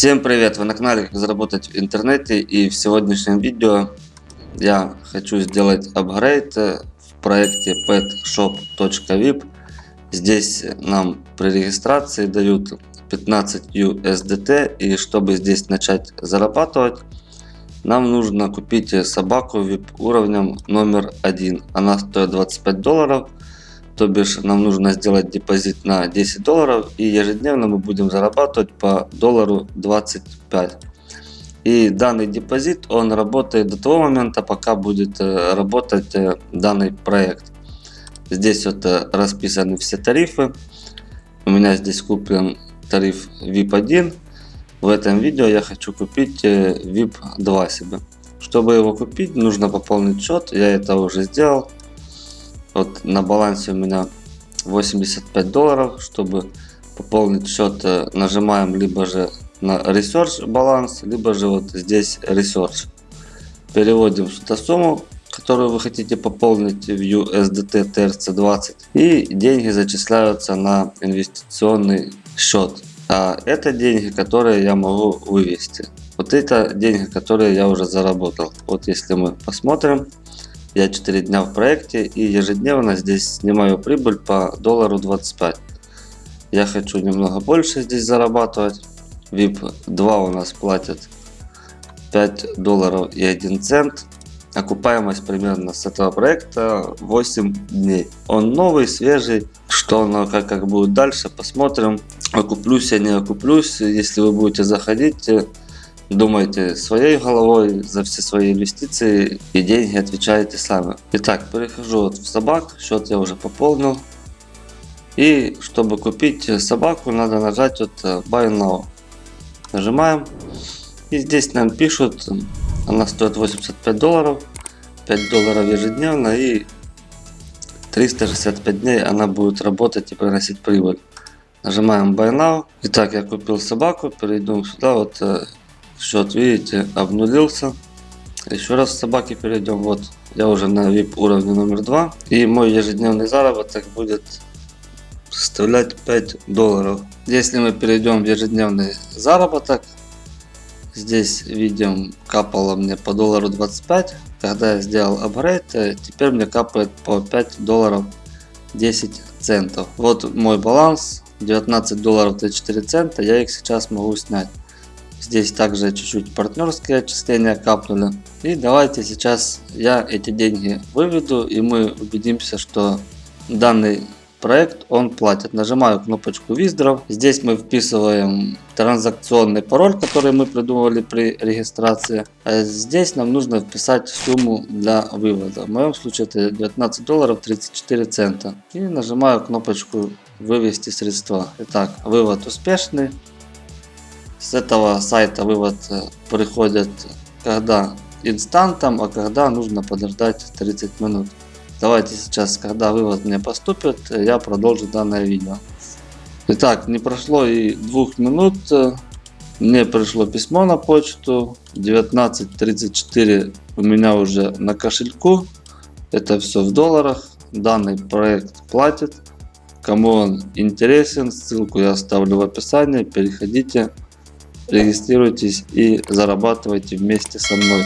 Всем привет! Вы на канале Как заработать в интернете и в сегодняшнем видео я хочу сделать апгрейд в проекте petshop.vip. Здесь нам при регистрации дают 15 USDT и чтобы здесь начать зарабатывать нам нужно купить собаку VIP уровнем номер один. Она стоит 25 долларов то бишь нам нужно сделать депозит на 10 долларов и ежедневно мы будем зарабатывать по доллару 25. И данный депозит он работает до того момента, пока будет э, работать э, данный проект. Здесь вот э, расписаны все тарифы. У меня здесь куплен тариф VIP 1. В этом видео я хочу купить VIP 2 себе. Чтобы его купить, нужно пополнить счет. Я это уже сделал. Вот на балансе у меня 85 долларов. Чтобы пополнить счет, э, нажимаем либо же на Research баланс, либо же вот здесь Research. Переводим сюда сумму, которую вы хотите пополнить в USDT TRC20. И деньги зачисляются на инвестиционный счет. А это деньги, которые я могу вывести. Вот это деньги, которые я уже заработал. Вот если мы посмотрим, я 4 дня в проекте и ежедневно здесь снимаю прибыль по доллару 25. Я хочу немного больше здесь зарабатывать. VIP 2 у нас платит 5 долларов и 1 цент. Окупаемость примерно с этого проекта 8 дней. Он новый, свежий. Что оно как, как будет дальше, посмотрим. Окуплюсь я не окуплюсь. Если вы будете заходить, Думайте своей головой за все свои инвестиции и деньги отвечаете сами. Итак, перехожу вот в собак, счет я уже пополнил. И чтобы купить собаку, надо нажать вот Buy Now. Нажимаем. И здесь нам пишут, она стоит 85 долларов. 5 долларов ежедневно и 365 дней она будет работать и приносить прибыль. Нажимаем Buy Now. Итак, я купил собаку, перейдем сюда, вот э, Счет, видите, обнулился. Еще раз собаки перейдем. Вот, я уже на VIP уровне номер 2. И мой ежедневный заработок будет составлять 5 долларов. Если мы перейдем в ежедневный заработок, здесь видим капало мне по доллару 25. Когда я сделал апгрейд, теперь мне капает по 5 долларов 10 центов. Вот мой баланс 19 долларов 34 цента. Я их сейчас могу снять. Здесь также чуть-чуть партнерские отчисления капнули. И давайте сейчас я эти деньги выведу и мы убедимся, что данный проект он платит. Нажимаю кнопочку Withdraw. Здесь мы вписываем транзакционный пароль, который мы придумывали при регистрации. А здесь нам нужно вписать сумму для вывода. В моем случае это 19 долларов 34 цента. И нажимаю кнопочку вывести средства. Итак, вывод успешный. С этого сайта вывод э, приходит когда инстантом, а когда нужно подождать 30 минут. Давайте сейчас, когда вывод мне поступит, я продолжу данное видео. Итак, не прошло и двух минут, мне пришло письмо на почту, 19.34 у меня уже на кошельку, это все в долларах, данный проект платит. Кому он интересен, ссылку я оставлю в описании, переходите регистрируйтесь и зарабатывайте вместе со мной.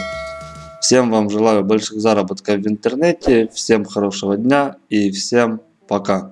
Всем вам желаю больших заработков в интернете, всем хорошего дня и всем пока.